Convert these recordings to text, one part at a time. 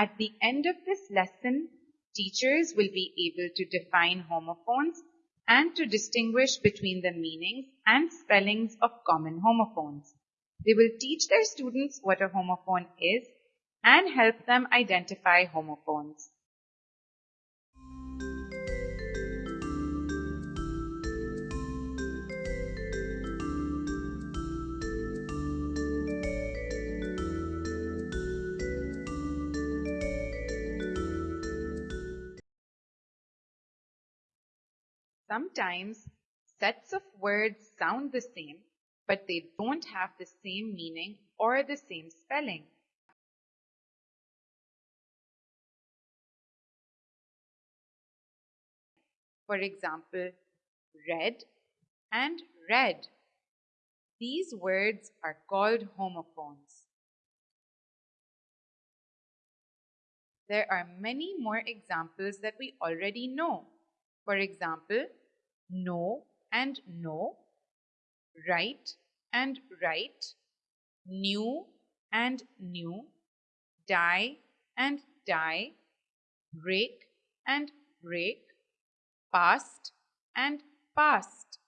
At the end of this lesson, teachers will be able to define homophones and to distinguish between the meanings and spellings of common homophones. They will teach their students what a homophone is and help them identify homophones. Sometimes sets of words sound the same, but they don't have the same meaning or the same spelling. For example, red and red. These words are called homophones. There are many more examples that we already know. For example, no and no, right and right, new and new, die and die, break and break, past and past.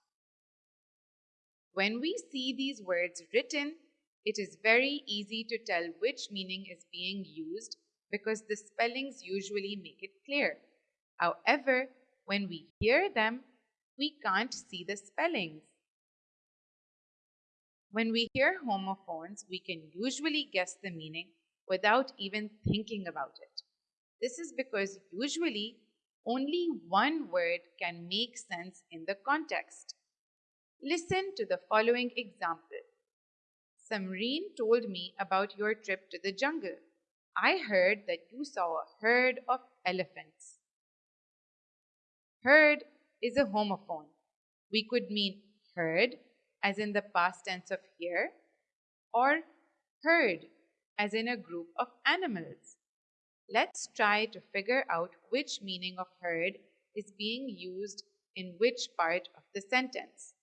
When we see these words written, it is very easy to tell which meaning is being used because the spellings usually make it clear. However, when we hear them, we can't see the spellings. When we hear homophones, we can usually guess the meaning without even thinking about it. This is because usually only one word can make sense in the context. Listen to the following example. Samreen told me about your trip to the jungle. I heard that you saw a herd of elephants. Herd is a homophone. We could mean heard as in the past tense of hear, or herd as in a group of animals. Let's try to figure out which meaning of herd is being used in which part of the sentence.